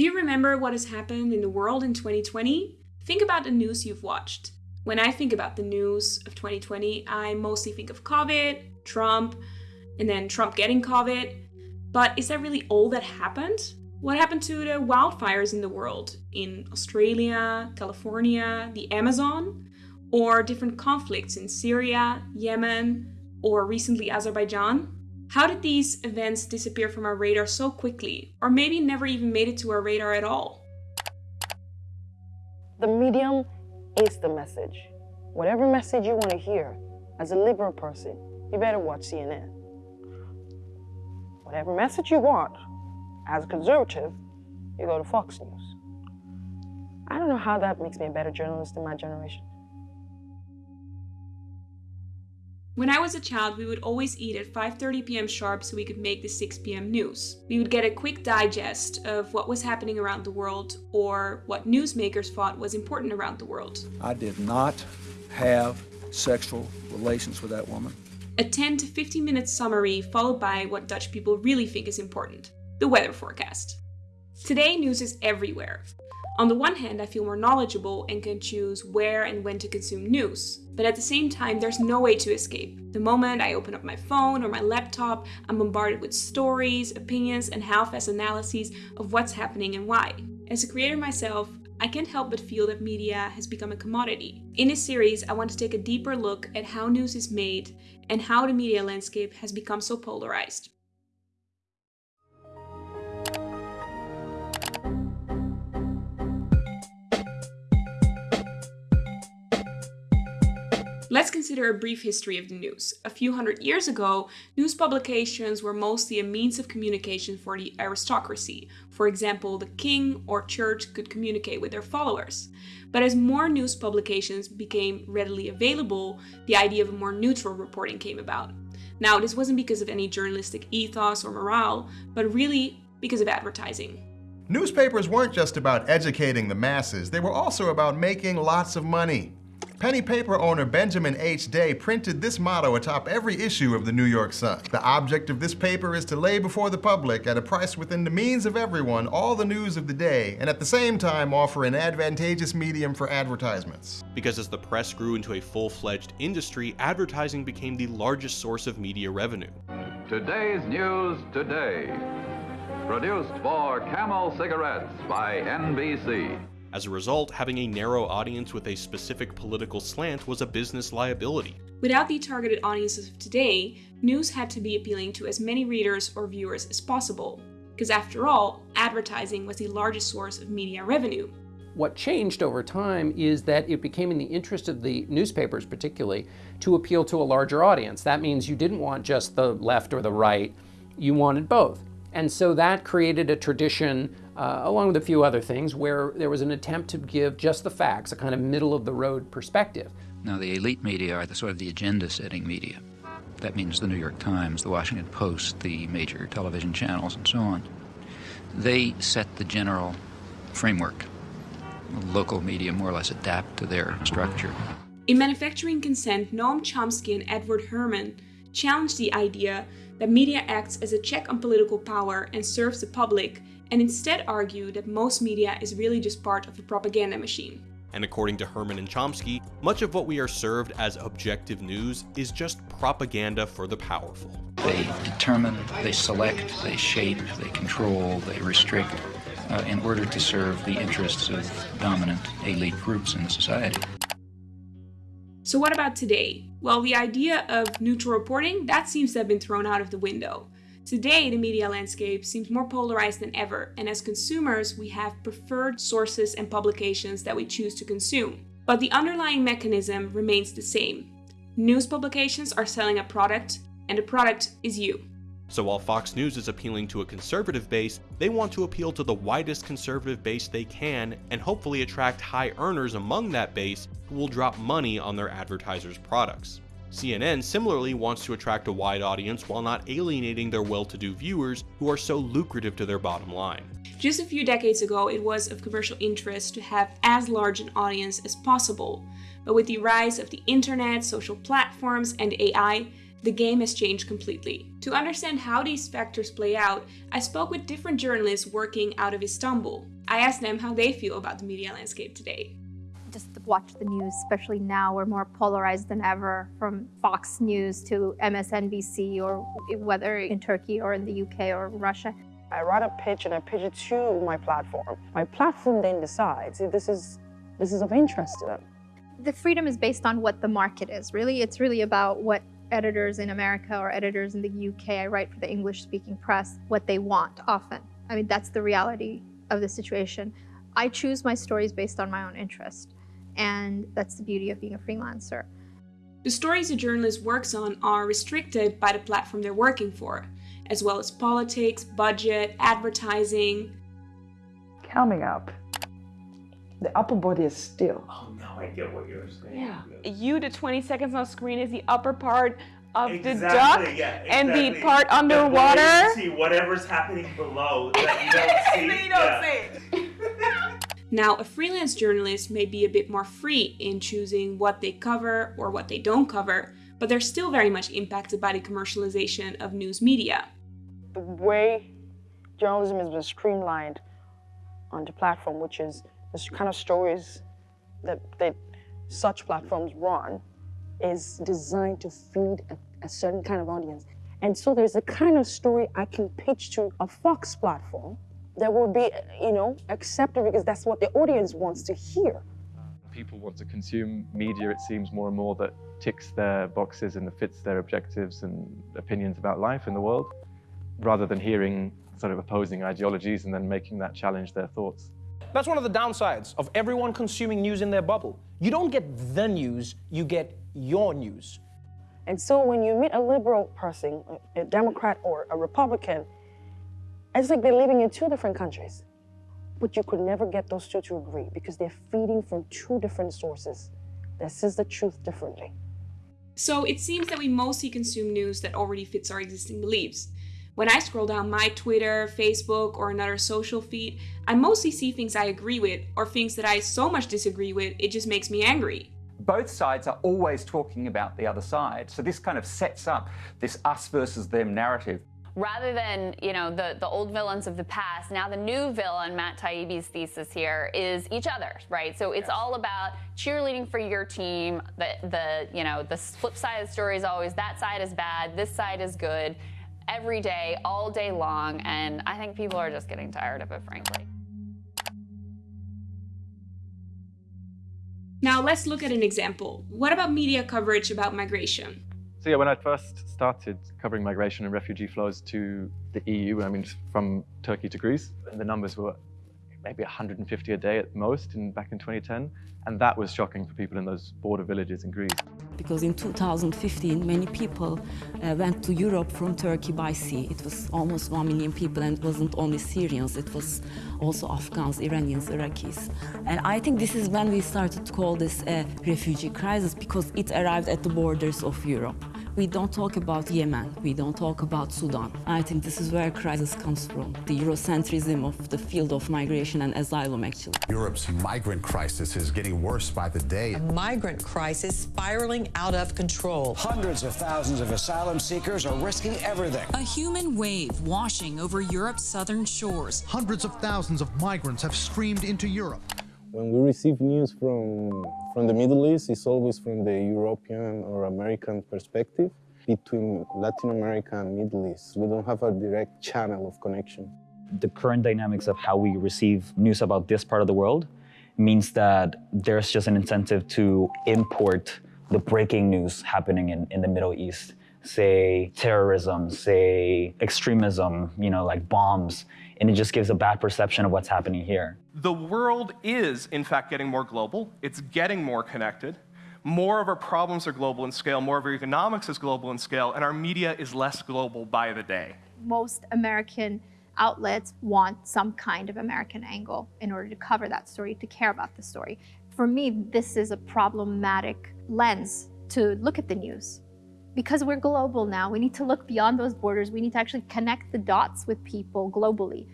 Do you remember what has happened in the world in 2020? Think about the news you've watched. When I think about the news of 2020, I mostly think of COVID, Trump, and then Trump getting COVID. But is that really all that happened? What happened to the wildfires in the world? In Australia, California, the Amazon? Or different conflicts in Syria, Yemen, or recently Azerbaijan? How did these events disappear from our radar so quickly, or maybe never even made it to our radar at all? The medium is the message. Whatever message you want to hear, as a liberal person, you better watch CNN. Whatever message you want, as a conservative, you go to Fox News. I don't know how that makes me a better journalist in my generation. When I was a child, we would always eat at 5:30 p.m. sharp so we could make the 6 p.m. news. We would get a quick digest of what was happening around the world or what newsmakers thought was important around the world. I did not have sexual relations with that woman. A 10 to 15 minute summary followed by what Dutch people really think is important, the weather forecast. Today news is everywhere. On the one hand, I feel more knowledgeable and can choose where and when to consume news. But at the same time, there's no way to escape. The moment I open up my phone or my laptop, I'm bombarded with stories, opinions, and half-assed analyses of what's happening and why. As a creator myself, I can't help but feel that media has become a commodity. In this series, I want to take a deeper look at how news is made and how the media landscape has become so polarized. Let's consider a brief history of the news. A few hundred years ago, news publications were mostly a means of communication for the aristocracy. For example, the king or church could communicate with their followers. But as more news publications became readily available, the idea of a more neutral reporting came about. Now, this wasn't because of any journalistic ethos or morale, but really because of advertising. Newspapers weren't just about educating the masses, they were also about making lots of money. Penny paper owner Benjamin H. Day printed this motto atop every issue of the New York Sun. The object of this paper is to lay before the public at a price within the means of everyone all the news of the day, and at the same time offer an advantageous medium for advertisements. Because as the press grew into a full-fledged industry, advertising became the largest source of media revenue. Today's News Today. Produced for Camel Cigarettes by NBC. As a result, having a narrow audience with a specific political slant was a business liability. Without the targeted audiences of today, news had to be appealing to as many readers or viewers as possible. Because after all, advertising was the largest source of media revenue. What changed over time is that it became in the interest of the newspapers particularly to appeal to a larger audience. That means you didn't want just the left or the right, you wanted both. And so that created a tradition, uh, along with a few other things, where there was an attempt to give just the facts, a kind of middle of the road perspective. Now, the elite media are the sort of the agenda setting media. That means the New York Times, the Washington Post, the major television channels, and so on. They set the general framework. Local media more or less adapt to their structure. In Manufacturing Consent, Noam Chomsky and Edward Herman challenged the idea that media acts as a check on political power and serves the public, and instead argue that most media is really just part of a propaganda machine. And according to Herman and Chomsky, much of what we are served as objective news is just propaganda for the powerful. They determine, they select, they shape, they control, they restrict uh, in order to serve the interests of dominant elite groups in society. So what about today? Well, the idea of neutral reporting, that seems to have been thrown out of the window. Today, the media landscape seems more polarized than ever, and as consumers, we have preferred sources and publications that we choose to consume. But the underlying mechanism remains the same. News publications are selling a product, and the product is you. So while Fox News is appealing to a conservative base, they want to appeal to the widest conservative base they can and hopefully attract high earners among that base who will drop money on their advertisers' products. CNN similarly wants to attract a wide audience while not alienating their well-to-do viewers who are so lucrative to their bottom line. Just a few decades ago, it was of commercial interest to have as large an audience as possible. But with the rise of the internet, social platforms, and AI, the game has changed completely. To understand how these factors play out, I spoke with different journalists working out of Istanbul. I asked them how they feel about the media landscape today. Just watch the news, especially now, we're more polarized than ever from Fox News to MSNBC or whether in Turkey or in the UK or Russia. I write a pitch and I pitch it to my platform. My platform then decides if this is, this is of interest to them. The freedom is based on what the market is, really. It's really about what editors in America or editors in the UK, I write for the English speaking press, what they want often. I mean, that's the reality of the situation. I choose my stories based on my own interest. And that's the beauty of being a freelancer. The stories a journalist works on are restricted by the platform they're working for, as well as politics, budget, advertising. Coming up, the upper body is still. Oh no, I get what you're saying. Yeah. You, the 20 seconds on screen is the upper part of exactly, the duck yeah, exactly. and the part underwater. You see whatever's happening below that you don't see. you don't yeah. see. Now, a freelance journalist may be a bit more free in choosing what they cover or what they don't cover, but they're still very much impacted by the commercialization of news media. The way journalism has been streamlined on the platform, which is the kind of stories that, that such platforms run, is designed to feed a, a certain kind of audience. And so there's a kind of story I can pitch to a Fox platform that will be, you know, accepted because that's what the audience wants to hear. People want to consume media, it seems, more and more that ticks their boxes and fits their objectives and opinions about life in the world, rather than hearing sort of opposing ideologies and then making that challenge their thoughts. That's one of the downsides of everyone consuming news in their bubble. You don't get the news, you get your news. And so when you meet a liberal person, a Democrat or a Republican, it's like they're living in two different countries. But you could never get those two to agree because they're feeding from two different sources that says the truth differently. So it seems that we mostly consume news that already fits our existing beliefs. When I scroll down my Twitter, Facebook, or another social feed, I mostly see things I agree with or things that I so much disagree with it just makes me angry. Both sides are always talking about the other side. So this kind of sets up this us versus them narrative. Rather than, you know, the, the old villains of the past, now the new villain, Matt Taibbi's thesis here, is each other, right? So it's yes. all about cheerleading for your team. The, the, you know, the flip side of the story is always that side is bad, this side is good every day, all day long, and I think people are just getting tired of it, frankly. Now let's look at an example. What about media coverage about migration? So yeah, when I first started covering migration and refugee flows to the EU, I mean, from Turkey to Greece, the numbers were maybe 150 a day at most in, back in 2010. And that was shocking for people in those border villages in Greece. Because in 2015, many people uh, went to Europe from Turkey by sea. It was almost 1 million people, and it wasn't only Syrians, it was also Afghans, Iranians, Iraqis. And I think this is when we started to call this a refugee crisis, because it arrived at the borders of Europe. We don't talk about Yemen, we don't talk about Sudan. I think this is where crisis comes from, the Eurocentrism of the field of migration and asylum, actually. Europe's migrant crisis is getting worse by the day. A migrant crisis spiraling out of control. Hundreds of thousands of asylum seekers are risking everything. A human wave washing over Europe's southern shores. Hundreds of thousands of migrants have streamed into Europe. When we receive news from, from the Middle East, it's always from the European or American perspective. Between Latin America and Middle East, we don't have a direct channel of connection. The current dynamics of how we receive news about this part of the world means that there's just an incentive to import the breaking news happening in, in the Middle East say terrorism, say extremism, you know, like bombs, and it just gives a bad perception of what's happening here. The world is, in fact, getting more global. It's getting more connected. More of our problems are global in scale, more of our economics is global in scale, and our media is less global by the day. Most American outlets want some kind of American angle in order to cover that story, to care about the story. For me, this is a problematic lens to look at the news because we're global now, we need to look beyond those borders. We need to actually connect the dots with people globally.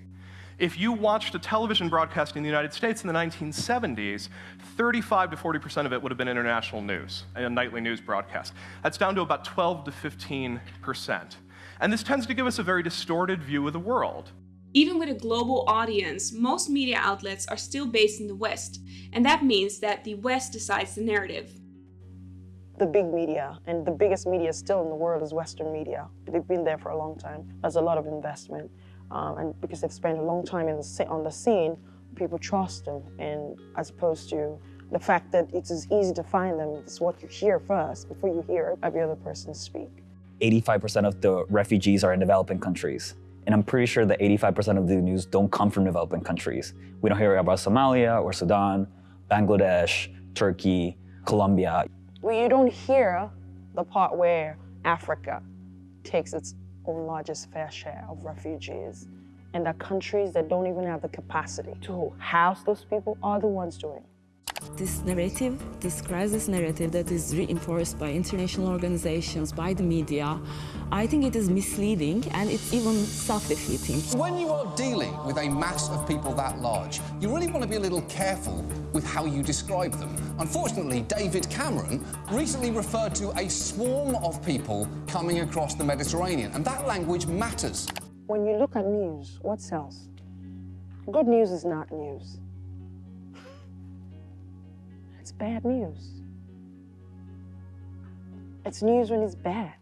If you watched a television broadcast in the United States in the 1970s, 35 to 40% of it would have been international news, a nightly news broadcast. That's down to about 12 to 15%. And this tends to give us a very distorted view of the world. Even with a global audience, most media outlets are still based in the West, and that means that the West decides the narrative. The big media, and the biggest media still in the world is Western media. They've been there for a long time. There's a lot of investment, um, and because they've spent a long time the, on the scene, people trust them, and as opposed to the fact that it's as easy to find them, it's what you hear first before you hear every other person speak. 85% of the refugees are in developing countries. And I'm pretty sure that 85% of the news don't come from developing countries. We don't hear about Somalia or Sudan, Bangladesh, Turkey, Colombia. Well, you don't hear the part where Africa takes its own largest fair share of refugees. And the countries that don't even have the capacity to house those people are the ones doing it. This narrative, this crisis narrative that is reinforced by international organizations, by the media, I think it is misleading and it's even self-defeating. When you are dealing with a mass of people that large, you really want to be a little careful with how you describe them. Unfortunately, David Cameron recently referred to a swarm of people coming across the Mediterranean, and that language matters. When you look at news, what sells? Good news is not news bad news. It's news when it's bad.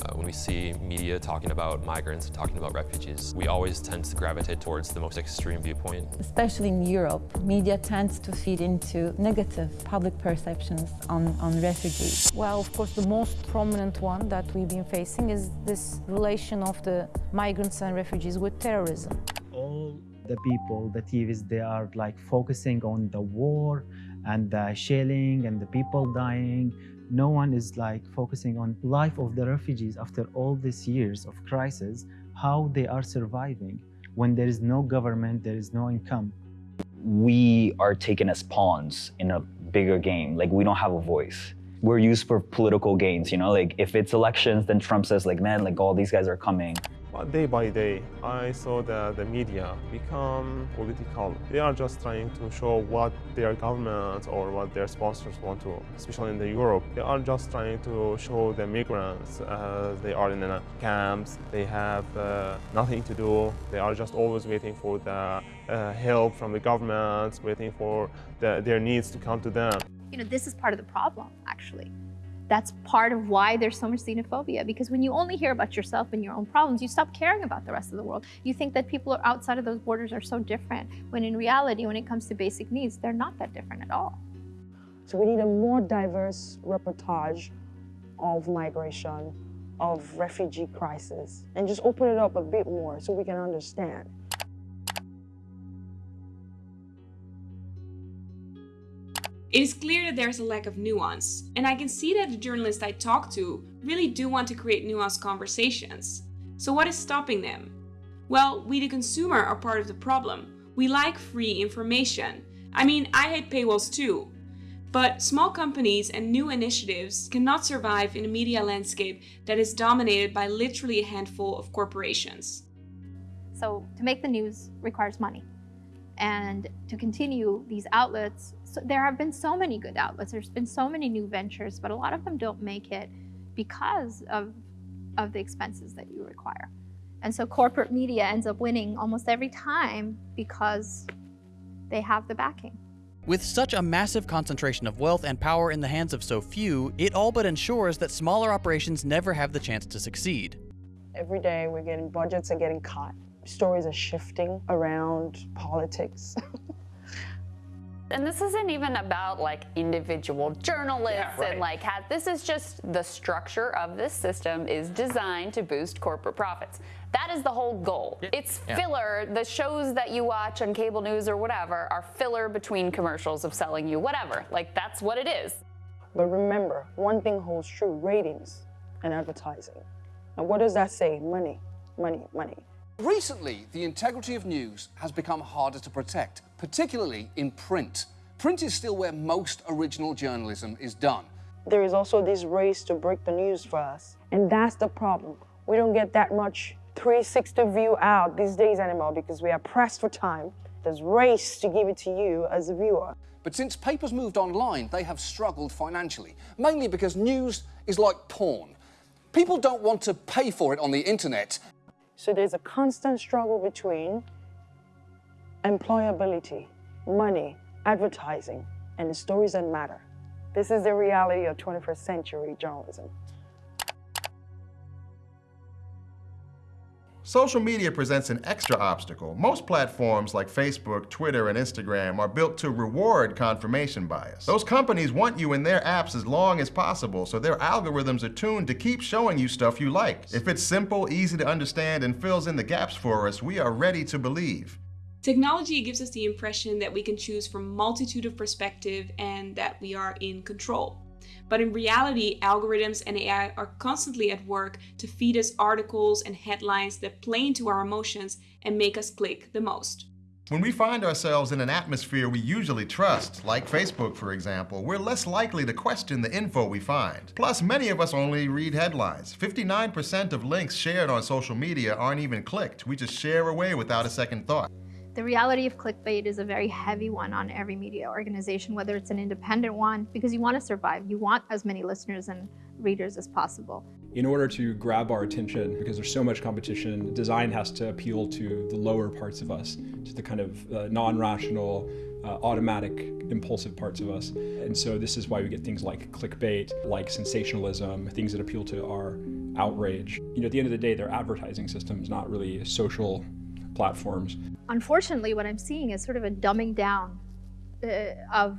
Uh, when we see media talking about migrants and talking about refugees, we always tend to gravitate towards the most extreme viewpoint. Especially in Europe, media tends to feed into negative public perceptions on, on refugees. Well, of course, the most prominent one that we've been facing is this relation of the migrants and refugees with terrorism. All the people, the TVs, they are like focusing on the war, and the mm. shelling and the people dying. No one is like focusing on life of the refugees after all these years of crisis, how they are surviving when there is no government, there is no income. We are taken as pawns in a bigger game. Like we don't have a voice. We're used for political gains, you know, like if it's elections, then Trump says like, man, like all these guys are coming. Day by day, I saw that the media become political. They are just trying to show what their government or what their sponsors want to, especially in the Europe. They are just trying to show the migrants as they are in the camps. They have uh, nothing to do. They are just always waiting for the uh, help from the governments, waiting for the, their needs to come to them. You know, this is part of the problem, actually that's part of why there's so much xenophobia because when you only hear about yourself and your own problems you stop caring about the rest of the world. You think that people outside of those borders are so different when in reality when it comes to basic needs they're not that different at all. So we need a more diverse reportage of migration of refugee crisis and just open it up a bit more so we can understand It is clear that there's a lack of nuance, and I can see that the journalists I talk to really do want to create nuanced conversations. So what is stopping them? Well, we the consumer are part of the problem. We like free information. I mean, I hate paywalls too. But small companies and new initiatives cannot survive in a media landscape that is dominated by literally a handful of corporations. So to make the news requires money. And to continue these outlets so there have been so many good outlets. There's been so many new ventures, but a lot of them don't make it because of, of the expenses that you require. And so corporate media ends up winning almost every time because they have the backing. With such a massive concentration of wealth and power in the hands of so few, it all but ensures that smaller operations never have the chance to succeed. Every day we're getting budgets are getting cut. Stories are shifting around politics. And this isn't even about like individual journalists yeah, right. and like has, this is just the structure of this system is designed to boost corporate profits. That is the whole goal. Yeah. It's filler. Yeah. The shows that you watch on cable news or whatever are filler between commercials of selling you whatever. Like that's what it is. But remember, one thing holds true, ratings and advertising. And what does that say? Money, money, money. Recently, the integrity of news has become harder to protect, particularly in print. Print is still where most original journalism is done. There is also this race to break the news for us, and that's the problem. We don't get that much 360 view out these days anymore because we are pressed for time. There's race to give it to you as a viewer. But since papers moved online, they have struggled financially, mainly because news is like porn. People don't want to pay for it on the internet. So there's a constant struggle between employability, money, advertising, and the stories that matter. This is the reality of 21st century journalism. Social media presents an extra obstacle. Most platforms like Facebook, Twitter, and Instagram are built to reward confirmation bias. Those companies want you in their apps as long as possible, so their algorithms are tuned to keep showing you stuff you like. If it's simple, easy to understand, and fills in the gaps for us, we are ready to believe. Technology gives us the impression that we can choose from multitude of perspective and that we are in control. But in reality, algorithms and AI are constantly at work to feed us articles and headlines that play into our emotions and make us click the most. When we find ourselves in an atmosphere we usually trust, like Facebook for example, we're less likely to question the info we find. Plus, many of us only read headlines. 59% of links shared on social media aren't even clicked. We just share away without a second thought. The reality of clickbait is a very heavy one on every media organization, whether it's an independent one, because you want to survive. You want as many listeners and readers as possible. In order to grab our attention, because there's so much competition, design has to appeal to the lower parts of us, to the kind of uh, non-rational, uh, automatic, impulsive parts of us. And so this is why we get things like clickbait, like sensationalism, things that appeal to our outrage. You know, at the end of the day, they're advertising systems, not really social platforms. Unfortunately, what I'm seeing is sort of a dumbing down uh, of,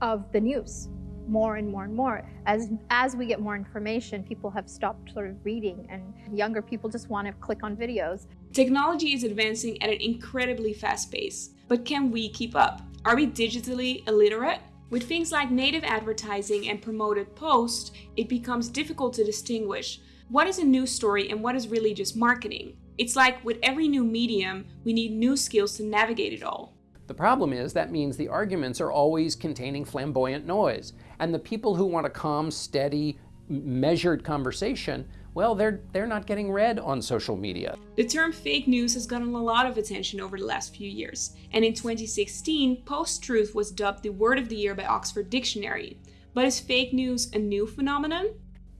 of the news more and more and more. As, as we get more information, people have stopped sort of reading and younger people just want to click on videos. Technology is advancing at an incredibly fast pace, but can we keep up? Are we digitally illiterate? With things like native advertising and promoted posts, it becomes difficult to distinguish what is a news story and what is really just marketing. It's like with every new medium, we need new skills to navigate it all. The problem is that means the arguments are always containing flamboyant noise. And the people who want a calm, steady, measured conversation, well, they're, they're not getting read on social media. The term fake news has gotten a lot of attention over the last few years. And in 2016, post-truth was dubbed the word of the year by Oxford Dictionary. But is fake news a new phenomenon?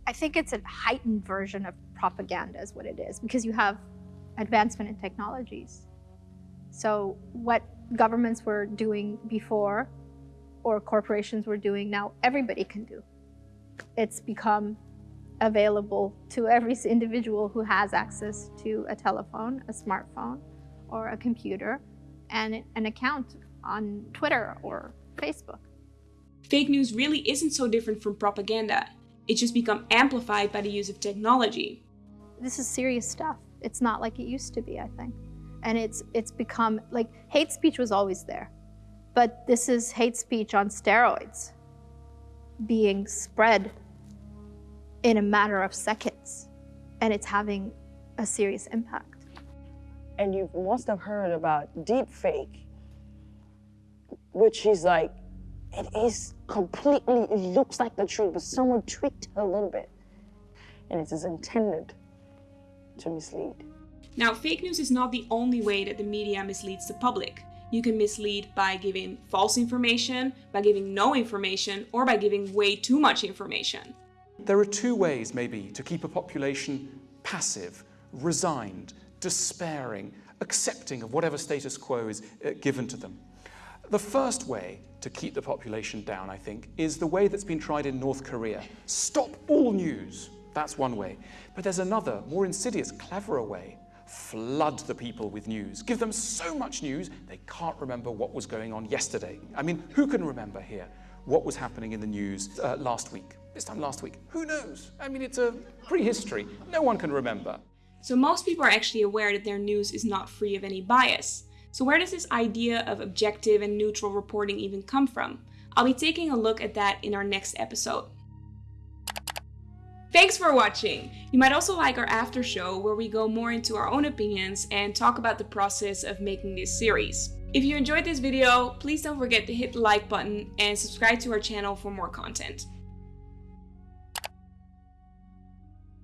I think it's a heightened version of propaganda is what it is, because you have advancement in technologies. So what governments were doing before or corporations were doing now, everybody can do. It's become available to every individual who has access to a telephone, a smartphone, or a computer, and an account on Twitter or Facebook. Fake news really isn't so different from propaganda. It's just become amplified by the use of technology. This is serious stuff. It's not like it used to be, I think. And it's, it's become, like, hate speech was always there. But this is hate speech on steroids being spread in a matter of seconds. And it's having a serious impact. And you must have heard about deep fake, which is like, it is completely, it looks like the truth, but someone tweaked a little bit. And it is intended to mislead. Now, fake news is not the only way that the media misleads the public. You can mislead by giving false information, by giving no information, or by giving way too much information. There are two ways, maybe, to keep a population passive, resigned, despairing, accepting of whatever status quo is uh, given to them. The first way to keep the population down, I think, is the way that's been tried in North Korea. Stop all news. That's one way. But there's another, more insidious, cleverer way. Flood the people with news. Give them so much news, they can't remember what was going on yesterday. I mean, who can remember here what was happening in the news uh, last week? This time last week? Who knows? I mean, it's a prehistory. No one can remember. So most people are actually aware that their news is not free of any bias. So where does this idea of objective and neutral reporting even come from? I'll be taking a look at that in our next episode. Thanks for watching! You might also like our after show where we go more into our own opinions and talk about the process of making this series. If you enjoyed this video, please don't forget to hit the like button and subscribe to our channel for more content.